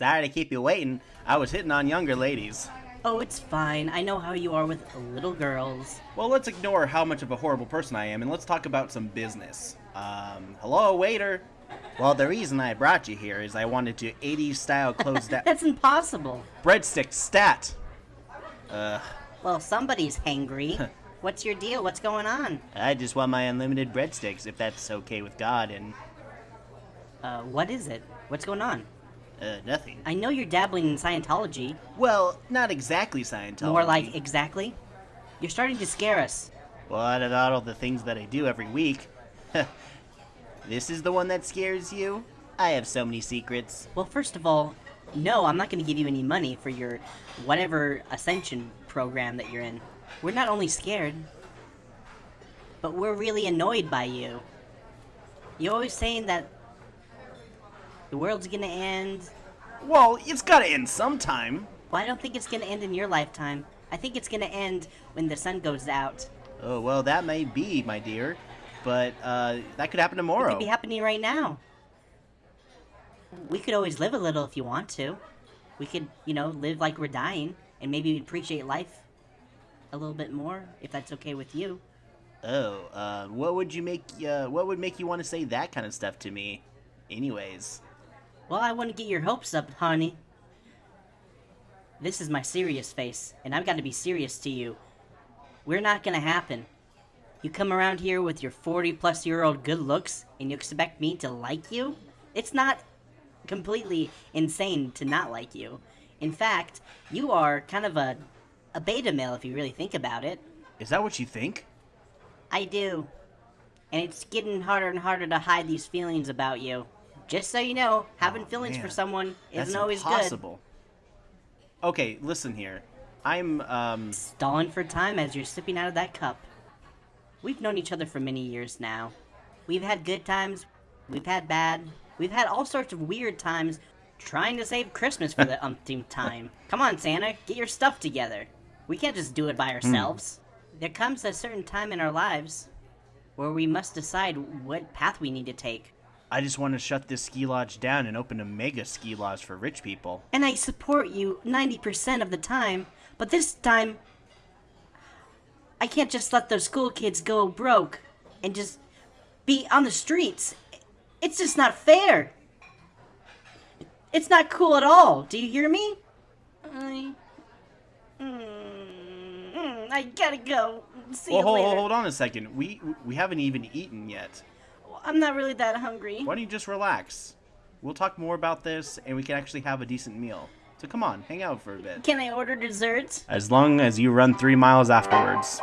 Sorry to keep you waiting. I was hitting on younger ladies. Oh, it's fine. I know how you are with little girls. Well, let's ignore how much of a horrible person I am and let's talk about some business. Um, hello, waiter. Well, the reason I brought you here is I wanted to 80s style close down. That's impossible. Breadstick stat. Uh, Well, somebody's hangry. What's your deal? What's going on? I just want my unlimited breadsticks if that's okay with God and, Uh, what is it? What's going on? Uh, nothing. I know you're dabbling in Scientology. Well, not exactly Scientology. More like exactly. You're starting to scare us. Well, out of all the things that I do every week, this is the one that scares you? I have so many secrets. Well, first of all, no, I'm not going to give you any money for your whatever ascension program that you're in. We're not only scared, but we're really annoyed by you. You're always saying that the world's going to end. Well, it's gotta end sometime. Well, I don't think it's going to end in your lifetime. I think it's going to end when the sun goes out. Oh, well, that may be, my dear. But, uh, that could happen tomorrow. It could be happening right now. We could always live a little if you want to. We could, you know, live like we're dying and maybe appreciate life a little bit more if that's okay with you. oh, uh, what would you make, uh, what would make you want to say that kind of stuff to me? Anyways. Well, I wouldn't get your hopes up, honey. This is my serious face, and I've got to be serious to you. We're not gonna happen. You come around here with your 40 plus year old good looks, and you expect me to like you? It's not completely insane to not like you. In fact, you are kind of a, a beta male if you really think about it. Is that what you think? I do. And it's getting harder and harder to hide these feelings about you. Just so you know, having Oh, feelings for someone isn't always good. impossible. Okay, listen here. I'm, um, Stalling for time as you're sipping out of that cup. We've known each other for many years now. We've had good times, we've had bad, we've had all sorts of weird times trying to save Christmas for the umpteenth time. Come on, Santa, get your stuff together. We can't just do it by ourselves. There comes a certain time in our lives where we must decide what path we need to take. I just want to shut this ski lodge down and open a mega ski lodge for rich people. And I support you 90% of the time, but this time, I can't just let those school kids go broke and just be on the streets. It's just not fair. It's not cool at all. Do you hear me? I. Mm, mm, I gotta go. See Well, you hold, later. hold, hold on a second. We we haven't even eaten yet. I'm not really that hungry. Why don't you just relax? We'll talk more about this, and we can actually have a decent meal. So come on, hang out for a bit. Can I order dessert? As long as you run three miles afterwards.